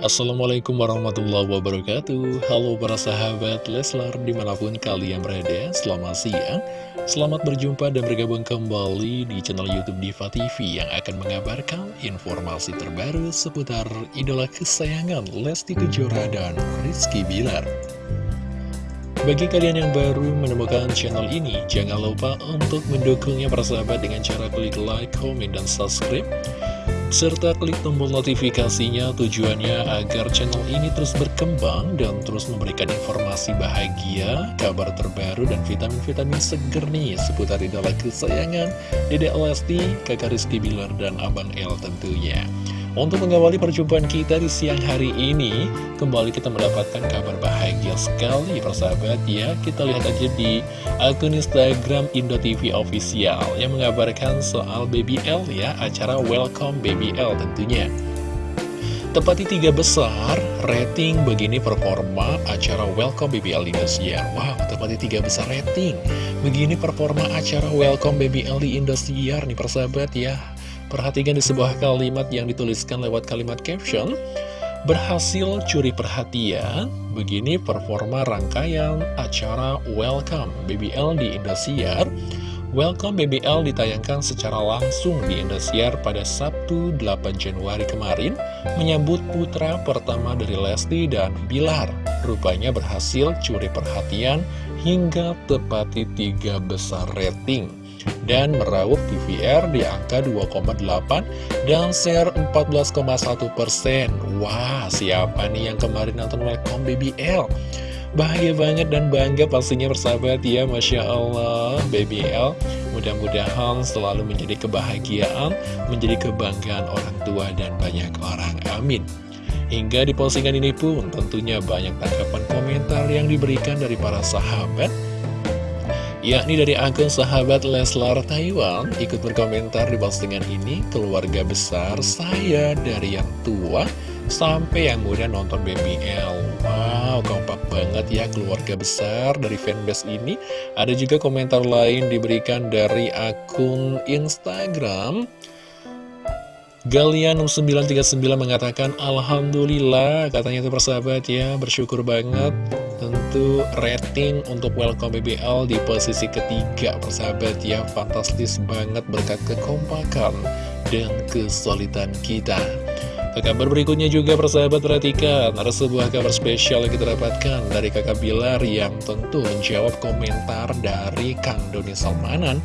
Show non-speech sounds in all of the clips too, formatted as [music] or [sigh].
Assalamualaikum warahmatullahi wabarakatuh. Halo para sahabat Leslar di mana pun kalian berada Selamat siang. Selamat berjumpa dan bergabung kembali di channel Youtube Diva TV Yang akan mengabarkan informasi terbaru seputar idola kesayangan Lesti Kejora dan Rizky Bilar. Bagi kalian yang baru menemukan channel ini, jangan lupa untuk mendukungnya para sahabat dengan cara klik like, komen, dan subscribe serta klik tombol notifikasinya tujuannya agar channel ini terus berkembang dan terus memberikan informasi bahagia, kabar terbaru dan vitamin-vitamin seger nih seputar idola kesayangan Dedek Lesti, kakak Rizky Bilar dan Abang El tentunya. Untuk mengawali perjumpaan kita di siang hari ini, kembali kita mendapatkan kabar bahagia sekali persahabat ya. Kita lihat aja di akun Instagram IndoTV Official yang mengabarkan soal Baby L ya, acara Welcome Baby L tentunya. Tepati tiga besar, rating begini performa acara Welcome Baby L di Indosiar. Wow, tepati tiga besar rating. Begini performa acara Welcome Baby L di Indosiar nih persahabat ya. Perhatikan di sebuah kalimat yang dituliskan lewat kalimat caption. Berhasil curi perhatian, begini performa rangkaian acara Welcome BBL di Indosiar. Welcome BBL ditayangkan secara langsung di Indosiar pada Sabtu 8 Januari kemarin Menyambut putra pertama dari Lesti dan Bilar. Rupanya berhasil curi perhatian hingga tepati tiga besar rating dan meraup TVR di angka 2,8 dan share 14,1 persen. Wah, siapa nih yang kemarin nonton Welcome BBL? Bahagia banget dan bangga pastinya bersahabat ya Masya Allah BBL Mudah-mudahan selalu menjadi kebahagiaan Menjadi kebanggaan orang tua dan banyak orang Amin Hingga di postingan ini pun tentunya banyak tanggapan komentar yang diberikan dari para sahabat yakni dari akun sahabat Leslar Taiwan ikut berkomentar di postingan ini keluarga besar saya dari yang tua sampai yang muda nonton BBL wow kompak banget ya keluarga besar dari fanbase ini. Ada juga komentar lain diberikan dari akun Instagram Galian 939 mengatakan Alhamdulillah katanya itu persahabat ya bersyukur banget. Tentu rating untuk Welcome BBL di posisi ketiga persahabat ya Fantastis banget berkat kekompakan dan kesulitan kita. Ke kabar berikutnya juga persahabat perhatikan Ada sebuah kabar spesial yang kita dapatkan dari kakak Bilar yang tentu menjawab komentar dari Kang Doni Salmanan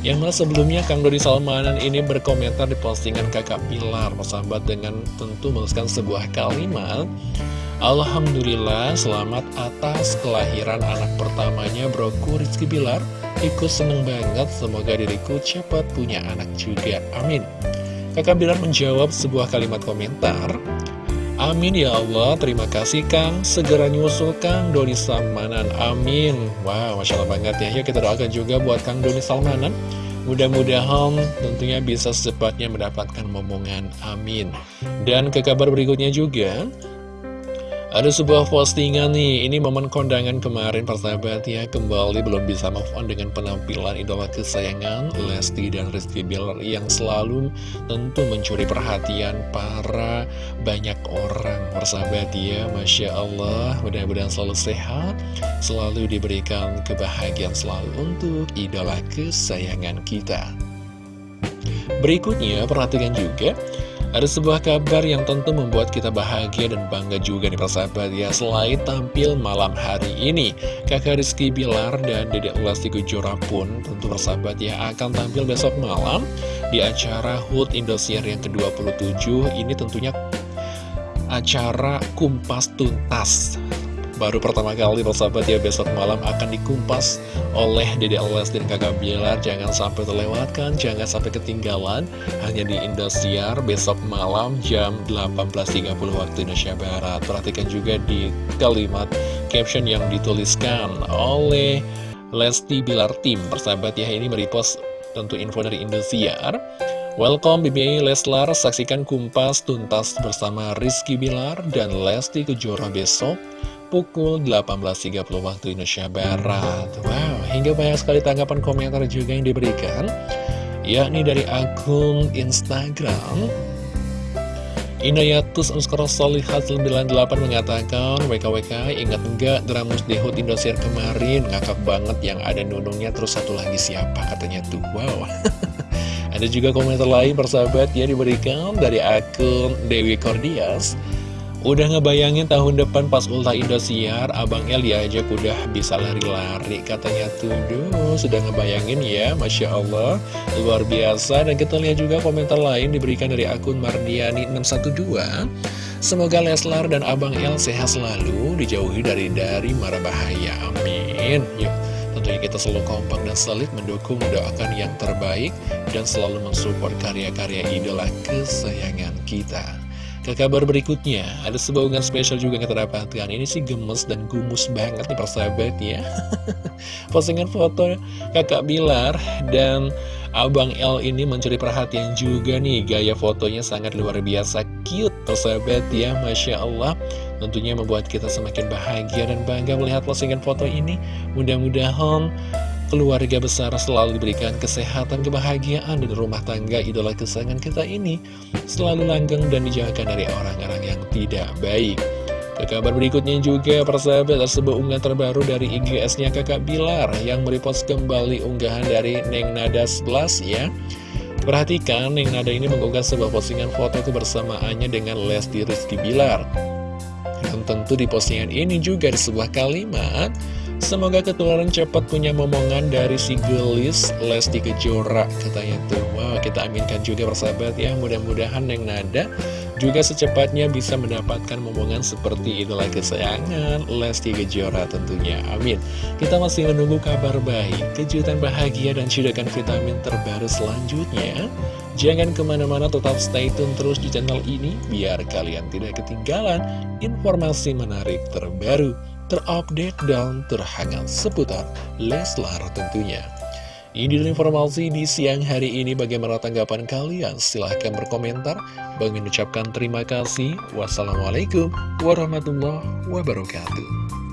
yang mana sebelumnya Kang Doni Salmanan ini berkomentar di postingan kakak Bilar Persahabat dengan tentu menuliskan sebuah kalimat. Alhamdulillah selamat atas kelahiran anak pertamanya broku Rizky Bilar Ikut seneng banget semoga diriku cepat punya anak juga. Amin. Kakak Bilar menjawab sebuah kalimat komentar Amin ya Allah, terima kasih Kang. Segera nyusul Kang Doni Salmanan. Amin. Wow, Masya Allah banget ya. Yuk kita doakan juga buat Kang Doni Salmanan. Mudah-mudahan tentunya bisa secepatnya mendapatkan momongan. Amin. Dan ke kabar berikutnya juga ada sebuah postingan nih, ini momen kondangan kemarin persahabat ya. Kembali belum bisa move on dengan penampilan idola kesayangan Lesti dan Rizky Bilar Yang selalu tentu mencuri perhatian para banyak orang Persahabat ya, Masya Allah Mudah-mudahan selalu sehat Selalu diberikan kebahagiaan selalu untuk idola kesayangan kita. Berikutnya perhatikan juga ada sebuah kabar yang tentu membuat kita bahagia dan bangga juga nih persahabat ya Selain tampil malam hari ini. Kakak Rizky Bilar dan Dedek Lesti Kejora pun tentu persahabat ya akan tampil besok malam Di acara HUT Indosiar yang ke-27 Ini tentunya acara Kumpas Tuntas baru pertama kali persahabat ya besok malam akan dikumpas oleh Dede Les dan kakak Bilar. Jangan sampai terlewatkan jangan sampai ketinggalan. Hanya di Indosiar besok malam jam 18.30 waktu Indonesia Barat. Perhatikan juga di kalimat caption yang dituliskan oleh Lesti Bilar Tim. Persahabat ya ini merepost tentu info dari Indosiar. Welcome BBI Leslar, saksikan Kumpas tuntas bersama Rizky Bilar dan Lesti Kejora besok pukul 18.30 waktu Indonesia Barat. Wow, hingga banyak sekali tanggapan komentar juga yang diberikan Yakni dari akun Instagram Inayatus underscore solihat 98 mengatakan WKWK ingat enggak dramus dehut Indosiar kemarin? Ngakak banget yang ada nunungnya terus satu lagi siapa? Katanya tuh wow. [laughs] Ada juga komentar lain persahabat ya diberikan dari akun Dewi Kordias Udah ngebayangin tahun depan pas ulta Indosiar, Abang El diajak udah bisa lari-lari katanya tuh. Duh, sudah ngebayangin ya, Masya Allah. Luar biasa. Dan kita lihat juga komentar lain diberikan dari akun Mardiani612. Semoga Leslar dan Abang El sehat selalu, dijauhi dari dari mara bahaya. Amin. Yuk. Tentunya kita selalu kompak dan solid mendukung, mendoakan yang terbaik, dan selalu mensupport karya-karya idola kesayangan kita. Ke kabar berikutnya, ada sebuah unggahan spesial juga yang kita dapatkan. Ini sih gemes dan gumus banget nih persahabat ya. [laughs] Postingan foto kakak Bilar dan Abang L ini mencuri perhatian juga nih. Gaya fotonya sangat luar biasa cute persahabat ya, Masya Allah. Tentunya membuat kita semakin bahagia dan bangga melihat postingan foto ini. Mudah-mudahan keluarga besar selalu diberikan kesehatan, kebahagiaan, dan rumah tangga idola kesayangan kita ini selalu langgeng dan dijauhkan dari orang-orang yang tidak baik. Ke kabar berikutnya juga, persahabat, ada sebuah unggahan terbaru dari IGS-nya kakak Bilar yang merepost kembali unggahan dari Neng Nada 11 ya. Perhatikan, Neng Nada ini mengunggah sebuah postingan foto kebersamaannya dengan Lesti Rizky Bilar. Dan tentu di postingan ini juga ada sebuah kalimat Semoga ketularan cepat punya momongan dari si gelis. Lesti Kejora katanya tuh. Wow kita aminkan juga persahabat ya. Mudah-mudahan yang nada juga secepatnya bisa mendapatkan momongan seperti idola kesayangan Lesti Kejora tentunya. Amin. Kita masih menunggu kabar baik kejutan bahagia dan cidakan vitamin terbaru selanjutnya. Jangan ke mana-mana tetap stay tune terus di channel ini biar kalian tidak ketinggalan informasi menarik terbaru terupdate dan terhangat seputar Leslar tentunya. Ini adalah informasi di siang hari ini bagaimana tanggapan kalian? Silahkan berkomentar. Bang mengucapkan terima kasih. Wassalamualaikum warahmatullahi wabarakatuh.